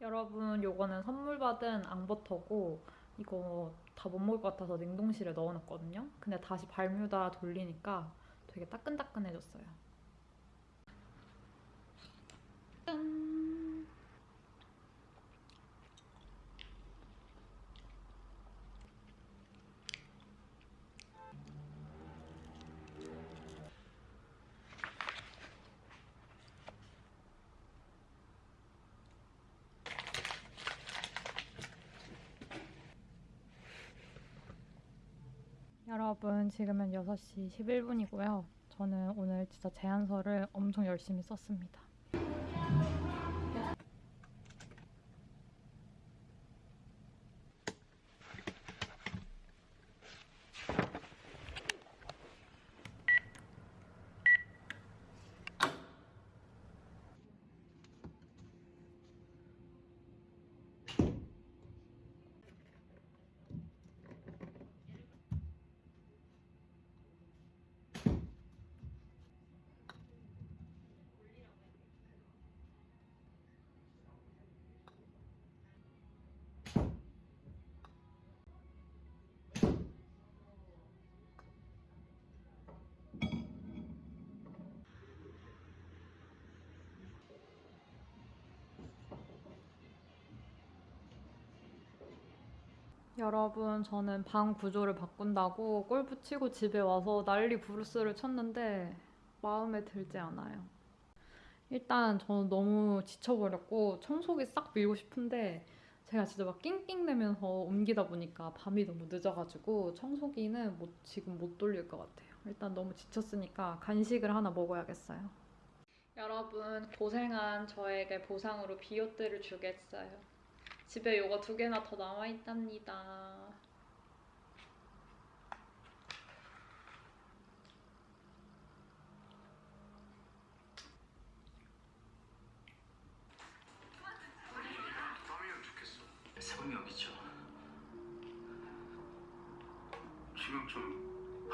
여러분 요거는 선물 받은 앙버터고 이거 다 못 먹을 것 같아서 냉동실에 넣어놨거든요. 근데 다시 발뮤다 돌리니까 되게 따끈따끈해졌어요. 짠! 여러분 지금은 6시 11분이고요. 저는 오늘 진짜 제안서를 엄청 열심히 썼습니다. 여러분 저는 방 구조를 바꾼다고 골프 치고 집에 와서 난리 부르스를 쳤는데 마음에 들지 않아요. 일단 저는 너무 지쳐버렸고 청소기 싹 밀고 싶은데 제가 진짜 막 낑낑대면서 옮기다 보니까 밤이 너무 늦어가지고 청소기는 못, 지금 못 돌릴 것 같아요. 일단 너무 지쳤으니까 간식을 하나 먹어야겠어요. 여러분 고생한 저에게 보상으로 비오트를 주겠어요. 집에 요거 두 개나 더 남아 있답니다. 좋겠어. 새벽녘이죠. 지금 좀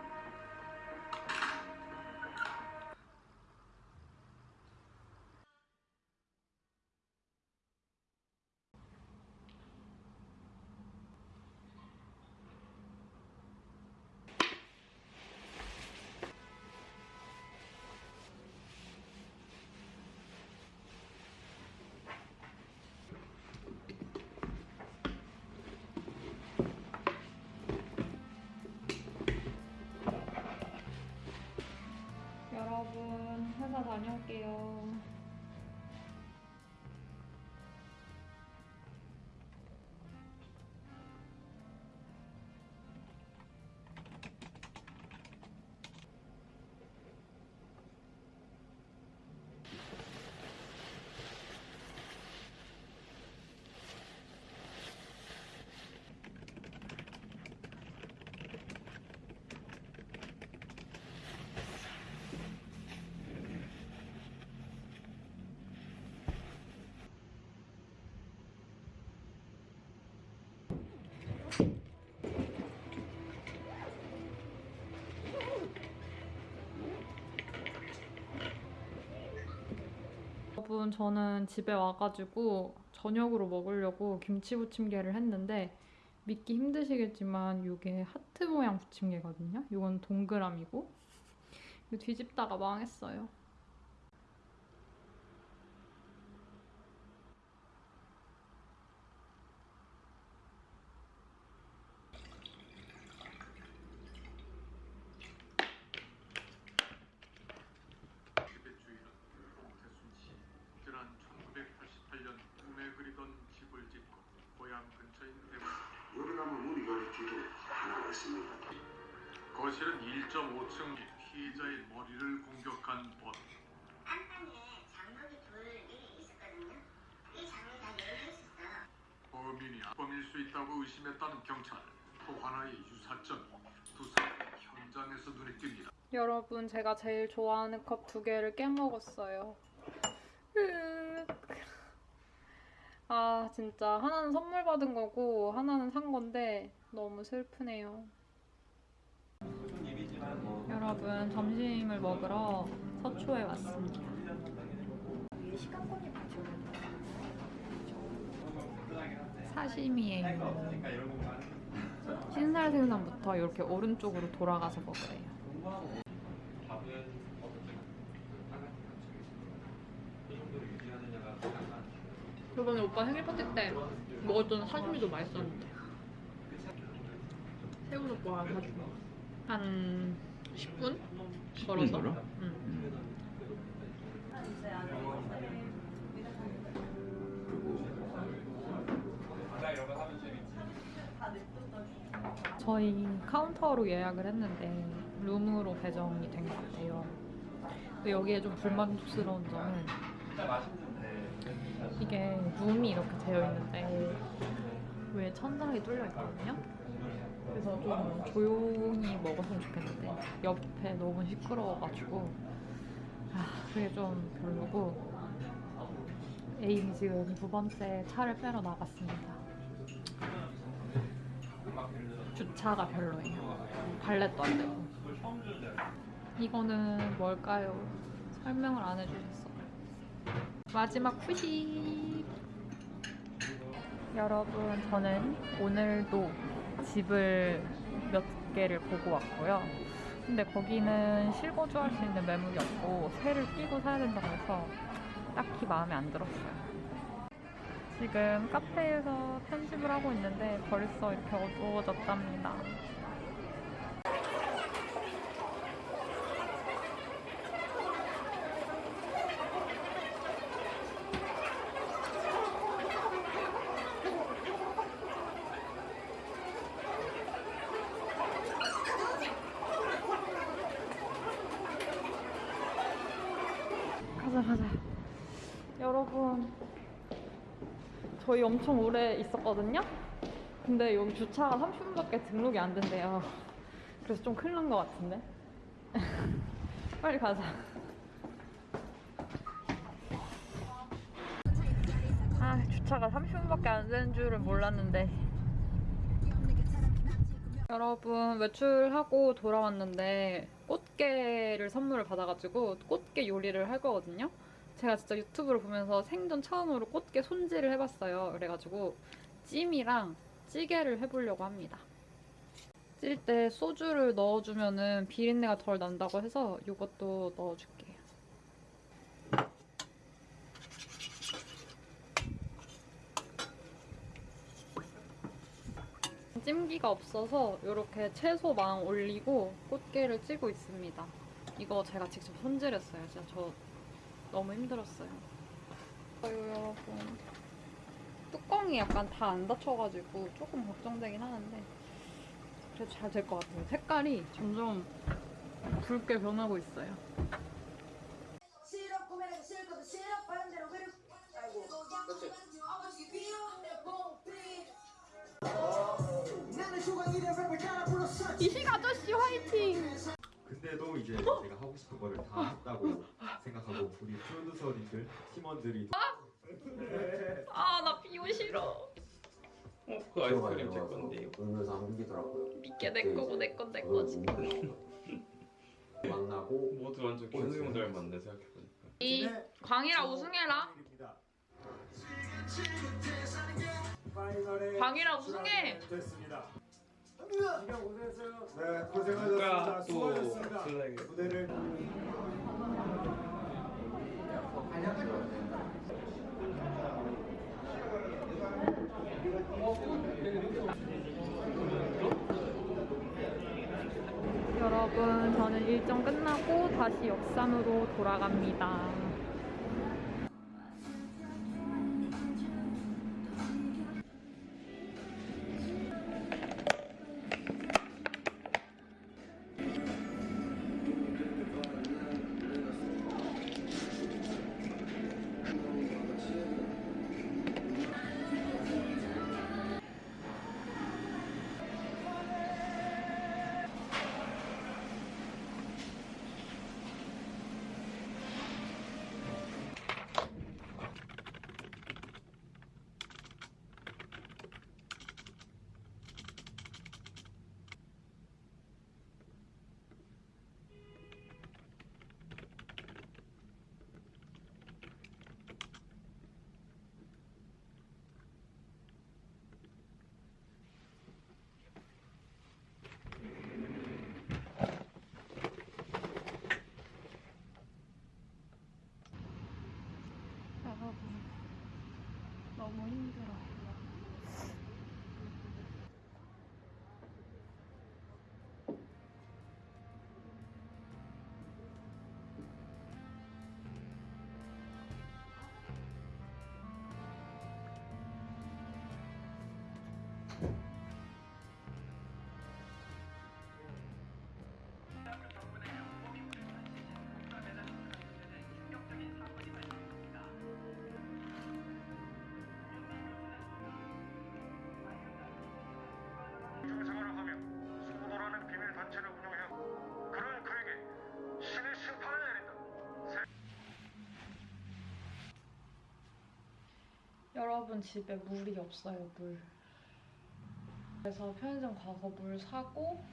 여러분 회사 다녀올게요. 여러분 저는 집에 와가지고 저녁으로 먹으려고 김치 부침개를 했는데 믿기 힘드시겠지만 이게 하트 모양 부침개거든요. 이건 동그라미고 뒤집다가 망했어요. 지배주의는 홍태순 씨. 지난 1988년 꿈에 그리던 집을 짓고 고향 근처인 대구. 여기 가면 우리 요리 집이 하나 있습니다. 거실은 1.5층 피해자의 머리를 공격한 범. 안방에 장막이 둘이 있었거든요. 이 장이 다 열려 있었어. 범인이 범일 수 있다고 의심했다는 경찰. 또 하나의 유사점이 두 사람 현장에서 눈에 띕니다. 여러분 제가 제일 좋아하는 컵 두 개를 깨먹었어요. 아 진짜 하나는 선물 받은 거고 하나는 산 건데 너무 슬프네요. 여러분 점심을 먹으러 서초에 왔습니다. 사시미예요. 신살 생선부터 이렇게 오른쪽으로 돌아가서 먹으래요. 저번에 오빠 생일 파티 때 먹었던 사시미도 맛있었는데 새우젓과 사주고 한 10분 걸어서 걸어? 응. 저희 카운터로 예약을 했는데 룸으로 배정이 된 것 같아요. 근데 여기에 좀 불만족스러운 점은 이게 룸이 이렇게 되어 있는데 왜 천장이 뚫려 있거든요? 그래서 좀 조용히 먹었으면 좋겠는데 옆에 너무 시끄러워가지고 아 그게 좀 별로고 에임이 지금 두 번째 차를 빼러 나갔습니다. 주차가 별로예요. 발렛도 안 되고. 이거는 뭘까요? 설명을 안 해주셨어. 마지막 후식. 여러분, 저는 오늘도 집을 몇 개를 보고 왔고요. 근데 거기는 실거주 할 수 있는 매물이 없고 새를 끼고 사야 된다고 해서 딱히 마음에 안 들었어요. 지금 카페에서 편집을 하고 있는데 벌써 이렇게 어두워졌답니다. 가자 가자. 여러분 저희 엄청 오래 있었거든요? 근데 여기 주차가 30분밖에 등록이 안 된대요. 그래서 좀 큰일 난 것 같은데? 빨리 가자. 아, 주차가 30분밖에 안 되는 줄은 몰랐는데. 여러분, 외출하고 돌아왔는데 꽃게를 선물을 받아가지고 꽃게 요리를 할 거거든요? 제가 진짜 유튜브를 보면서 생전 처음으로 꽃게 손질을 해봤어요. 그래가지고 찜이랑 찌개를 해보려고 합니다. 찔 때 소주를 넣어주면은 비린내가 덜 난다고 해서 이것도 넣어줄게요. 찜기가 없어서 이렇게 채소망 올리고 꽃게를 찌고 있습니다. 이거 제가 직접 손질했어요. 진짜 저 너무 힘들었어요. 아유 여러분 뚜껑이 약간 다 안 닫혀가지고 조금 걱정되긴 하는데 그래도 잘 될 것 같아요. 색깔이 점점 붉게 변하고 있어요. 이식 아저씨 화이팅! 근데도 이제 내가 하고 싶은 거를 다 했다고 생각하고 우리 프로듀서님들 팀원들이 아나 비오 싫어. 그 아이스크림 제 건데요. 울면서 한기더라고요. 믿게 내 거고 내 건 내 거지. 만나고 모두 완전 견우 형 닮았네 생각해보니까. 이 광이라 우승해라. 광이라 우승해. 됐습니다. 누가 네, 또 고생하셨습니다. 수고하셨습니다. 무대를 여러분, 저는 일정 끝나고 다시 역삼으로 돌아갑니다. 너무 힘들어. 생활을 여러분 집에 물이 없어요 물. 그래서 편의점 가서 물 사고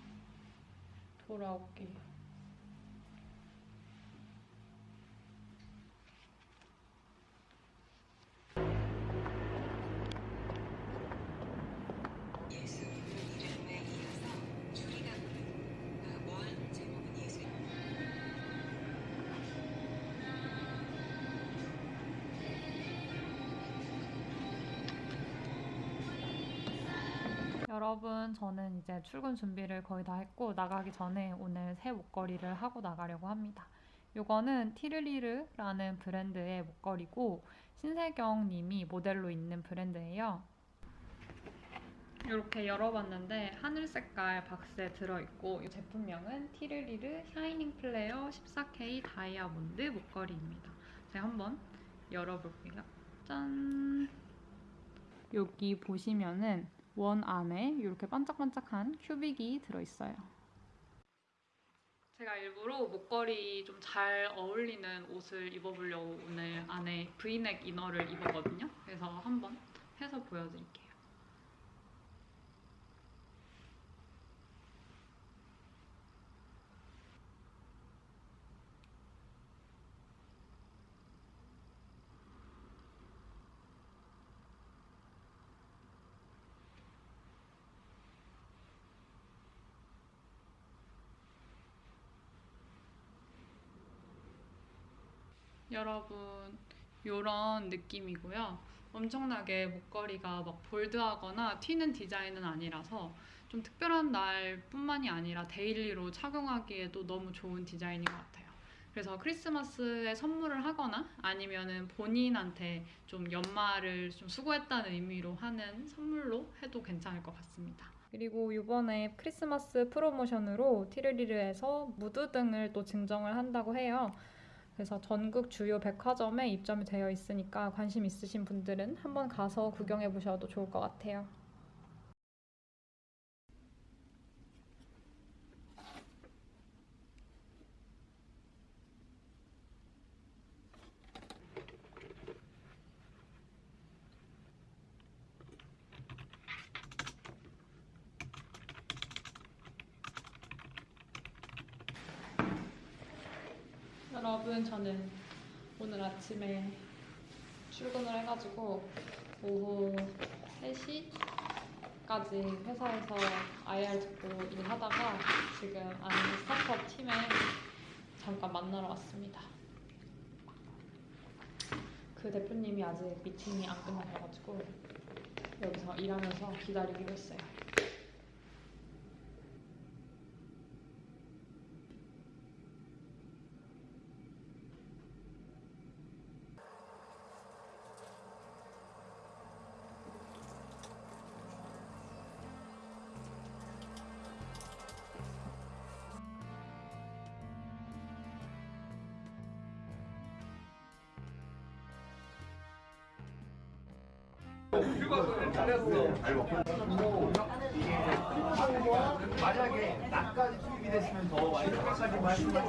돌아올게요. 여러분, 저는 이제 출근 준비를 거의 다 했고 나가기 전에 오늘 새 목걸이를 하고 나가려고 합니다. 이거는 티르리르라는 브랜드의 목걸이고 신세경 님이 모델로 있는 브랜드예요. 이렇게 열어봤는데 하늘 색깔 박스에 들어있고 이 제품명은 티르리르 샤이닝 플레어 14K 다이아몬드 목걸이입니다. 제가 한번 열어볼게요. 짠! 여기 보시면은 원 안에 이렇게 반짝반짝한 큐빅이 들어있어요. 제가 일부러 목걸이 좀 잘 어울리는 옷을 입어보려고 오늘 안에 브이넥 이너를 입었거든요. 그래서 한번 해서 보여드릴게요. 여러분 요런 느낌이고요. 엄청나게 목걸이가 막 bold하거나 튀는 디자인은 아니라서 좀 특별한 날 뿐만이 아니라 daily로 착용하기에도 너무 좋은 디자인인 것 같아요. 그래서 크리스마스에 선물을 하거나 아니면은 본인한테 좀 연말을 좀 수고했다는 의미로 하는 선물로 해도 괜찮을 것 같습니다. 그리고 이번에 크리스마스 프로모션으로 티르리르에서 무드 등을 또 증정을 한다고 해요. 그래서 전국 주요 백화점에 입점이 되어 있으니까 관심 있으신 분들은 한번 가서 구경해 보셔도 좋을 것 같아요. 여러분 저는 오늘 아침에 출근을 해가지고 오후 3시까지 회사에서 IR 듣고 일하다가 지금 아는 스타트업 팀에 잠깐 만나러 왔습니다. 그 대표님이 아직 미팅이 안 끝나셔가지고 여기서 일하면서 기다리기로 했어요. 만약에 나까지 투입이 됐으면 더 많이 나까지 말씀하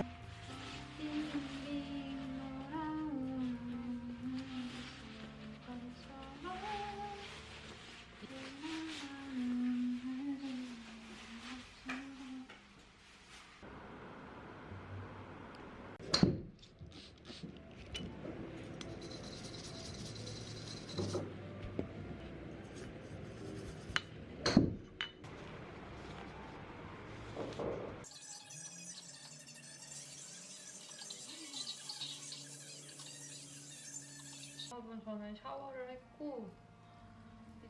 여러분 저는 샤워를 했고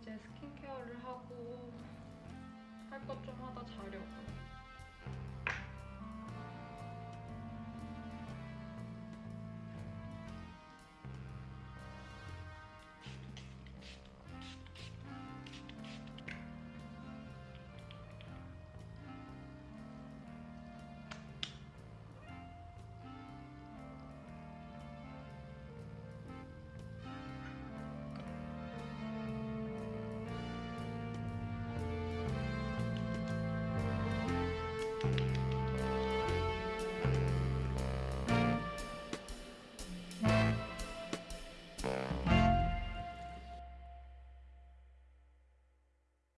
이제 스킨케어를 하고 할 것 좀 하다 자려고요.